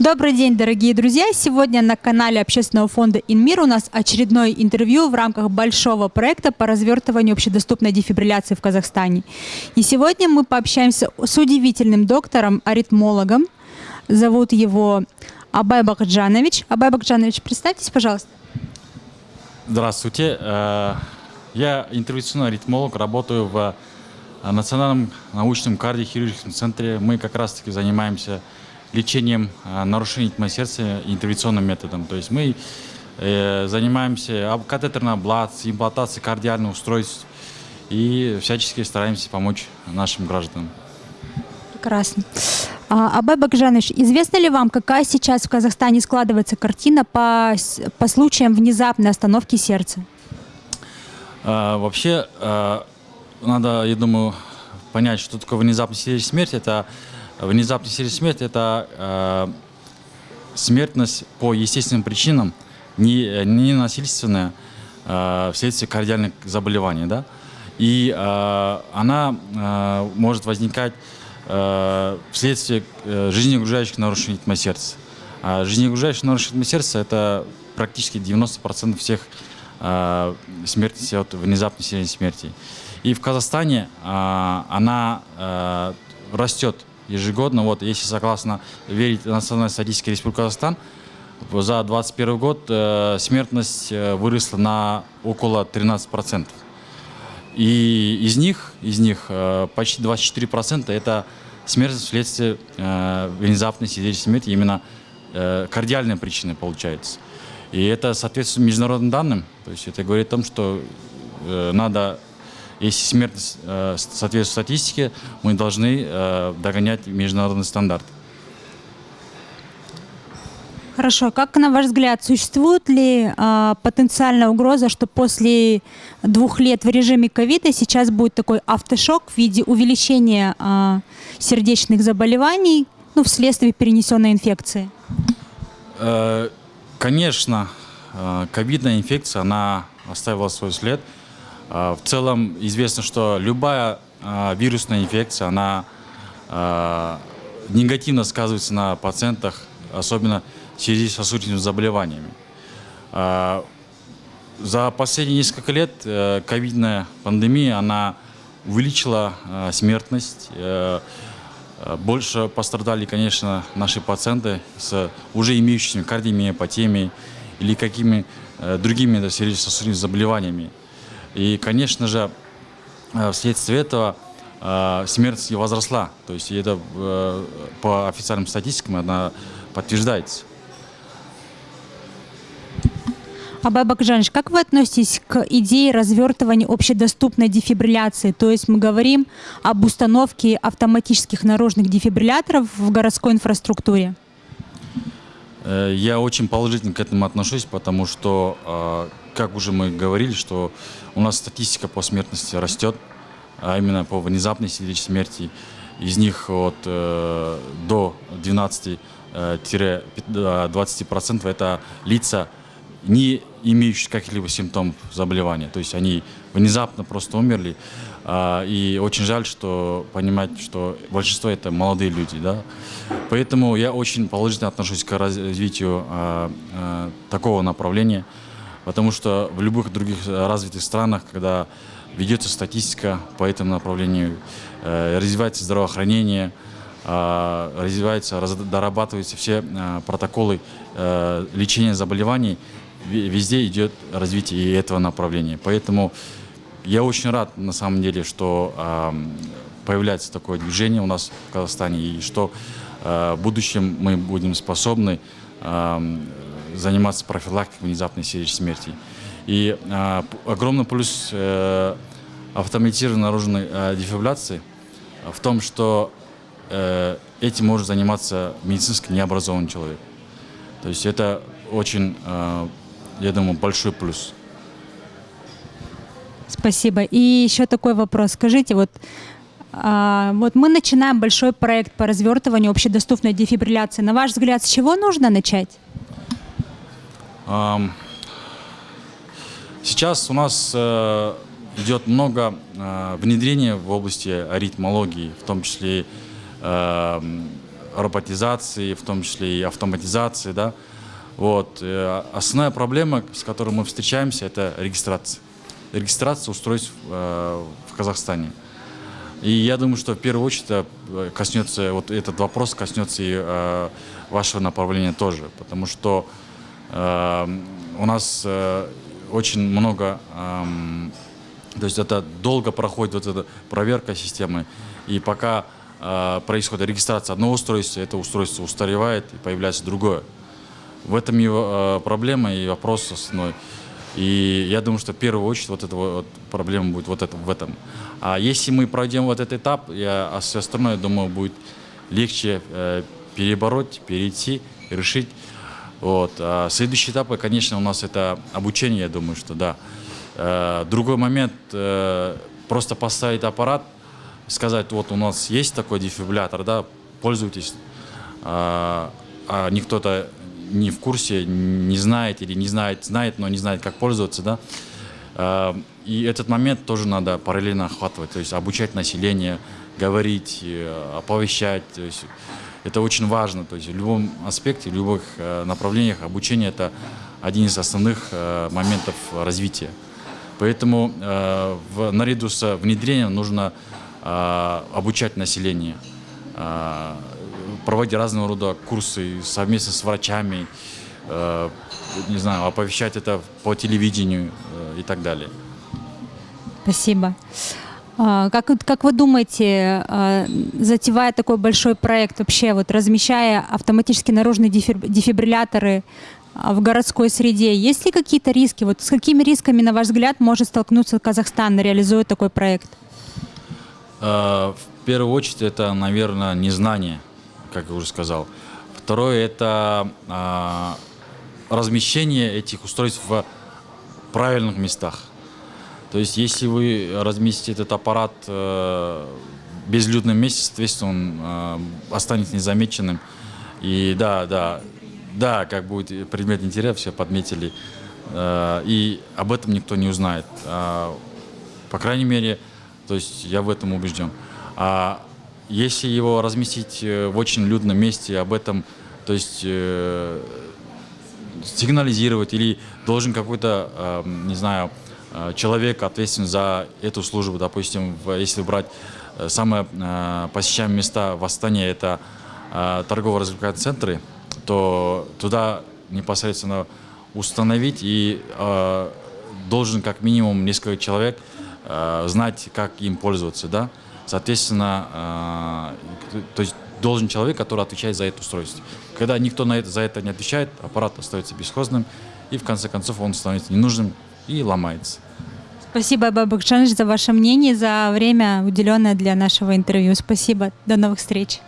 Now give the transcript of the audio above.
Добрый день, дорогие друзья! Сегодня на канале общественного фонда «Инмир» у нас очередное интервью в рамках большого проекта по развертыванию общедоступной дефибрилляции в Казахстане. И сегодня мы пообщаемся с удивительным доктором, аритмологом. Зовут его Абай Бакджанович. Абай Бакджанович, представьтесь, пожалуйста. Здравствуйте. Э, я интервенционный аритмолог, работаю в Национальном научном кардиохирургическом центре. Мы как раз-таки занимаемся лечением а, нарушений ритма сердца интервенционным методом. То есть мы э, занимаемся катетерной аблацией, имплантацией кардиальных устройств и всячески стараемся помочь нашим гражданам. Прекрасно. А, Абай Бакжанович, известно ли вам, какая сейчас в Казахстане складывается картина по, по случаям внезапной остановки сердца? А, вообще, а, надо, я думаю, понять, что такое внезапная смерть. Это Внезапная сердечная смерть – это э, смертность по естественным причинам, не, не насильственная, э, вследствие кардиальных заболеваний. Да? И э, она э, может возникать э, вследствие э, нарушений ритма сердца. А жизнеогружающие нарушения ритма сердца – это практически 90% всех э, смертностей от внезапной сердечной смерти. И в Казахстане э, она э, растет ежегодно. Вот, если согласно верить Национальной статистике Республики Казахстан, за 2021 год э, смертность э, выросла на около 13%. И из них, из них э, почти 24% это смерть вследствие э, внезапной сердечной смерти, именно э, кардиальные причины получается. И это соответствует международным данным, то есть это говорит о том, что э, надо если смертность э, соответствует статистике, мы должны э, догонять международный стандарт. Хорошо. Как, на ваш взгляд, существует ли э, потенциальная угроза, что после двух лет в режиме ковида сейчас будет такой автошок в виде увеличения э, сердечных заболеваний ну, вследствие перенесенной инфекции? Э, конечно, э, ковидная инфекция, она оставила свой след. А, в целом известно, что любая а, вирусная инфекция, она а, негативно сказывается на пациентах, особенно в связи с сосудистыми заболеваниями. За последние несколько лет э, ковидная пандемия, она увеличила смертность. Э, больше пострадали, конечно, наши пациенты с уже имеющими кардиомиопатиями или какими э, другими сердечно-сосудистыми заболеваниями. И, конечно же, э, вследствие этого э, смертность возросла. То есть это э, по официальным статистикам она подтверждается. Абай Бакжанович, как вы относитесь к идее развертывания общедоступной дефибрилляции? То есть мы говорим об установке автоматических наружных дефибрилляторов в городской инфраструктуре. Я очень положительно к этому отношусь, потому что как уже мы говорили, что у нас статистика по смертности растет, а именно по внезапной сердечной смерти. Из них от, э, до 12-20% э, это лица, не имеющие каких-либо симптомов заболевания. То есть они внезапно просто умерли. А, и очень жаль, что понимать, что большинство это молодые люди. Да? Поэтому я очень положительно отношусь к развитию а, а, такого направления. Потому что в любых других э, развитых странах, когда ведется статистика по этому направлению, э, развивается здравоохранение, э, развивается, дорабатываются все протоколы лечения заболеваний, везде идет развитие и этого направления. Поэтому я очень рад, на самом деле, что появляется такое движение у нас в Казахстане, и что в будущем мы будем способны заниматься профилактикой внезапной сердечной смерти. И э, огромный плюс э, автоматизированной наружной э, дефибрилляции в том, что э, этим может заниматься медицински необразованный человек. То есть это очень, э, я думаю, большой плюс. Спасибо. И еще такой вопрос. Скажите, вот а, вот мы начинаем большой проект по развертыванию общедоступной дефибрилляции. На ваш взгляд, с чего нужно начать? Сейчас у нас э, идет много э, внедрения в области аритмологии, в том числе э, роботизации, в том числе и автоматизации, да. Вот. Э, основная проблема, с которой мы встречаемся, это регистрация. Регистрация устройств э, в Казахстане. И я думаю, что в первую очередь это коснется, вот этот вопрос коснется и э, вашего направления тоже, потому что э, у нас э, очень много, э, то есть это долго проходит вот эта проверка системы, и пока э, происходит регистрация одного устройства, это устройство устаревает и появляется другое. В этом его э, проблема и вопрос основной. И я думаю, что в первую очередь вот эта вот проблема будет вот это, в этом. А если мы пройдем вот этот этап, я, а все остальное, думаю, будет легче э, перебороть, перейти, решить. Вот. А следующий этап, конечно, у нас это обучение, я думаю, что да. Э, другой момент, э, просто поставить аппарат, сказать, вот у нас есть такой дефибриллятор, да, пользуйтесь. А, а никто-то не в курсе, не знает или не знает, знает, но не знает, как пользоваться, да. А, и этот момент тоже надо параллельно охватывать, то есть обучать население, говорить, э, оповещать. То есть это очень важно. То есть в любом аспекте, в любых э, направлениях обучение это один из основных э, моментов развития. Поэтому в, наряду с внедрением нужно обучать население проводить разного рода курсы совместно с врачами, э, не знаю, оповещать это по телевидению э, и так далее. Спасибо. А, как, как вы думаете, а, затевая такой большой проект, вообще вот размещая автоматически наружные дефибрилляторы а, в городской среде, есть ли какие-то риски? Вот с какими рисками, на ваш взгляд, может столкнуться Казахстан, реализуя такой проект? В первую очередь это, наверное, незнание как я уже сказал. Второе – это а, размещение этих устройств в правильных местах. То есть, если вы разместите этот аппарат э, в безлюдном месте, соответственно, он э, останется незамеченным. И да, да, да, как будет предмет интереса, все подметили. Э, и об этом никто не узнает. Э, по крайней мере, то есть я в этом убежден. А если его разместить э, в очень людном месте, об этом, то есть э, сигнализировать или должен какой-то, э, не знаю, э, человек ответственный за эту службу, допустим, если брать э, самые э, посещаемые места в Астане, это э, торгово-развлекательные центры, то туда непосредственно установить и э, должен как минимум несколько человек э, знать, как им пользоваться, да, Соответственно, э, то есть должен человек, который отвечает за это устройство. Когда никто на это, за это не отвечает, аппарат остается бесхозным, и в конце концов он становится ненужным и ломается. Спасибо, Бабакшаныш, за ваше мнение, за время, уделенное для нашего интервью. Спасибо. До новых встреч.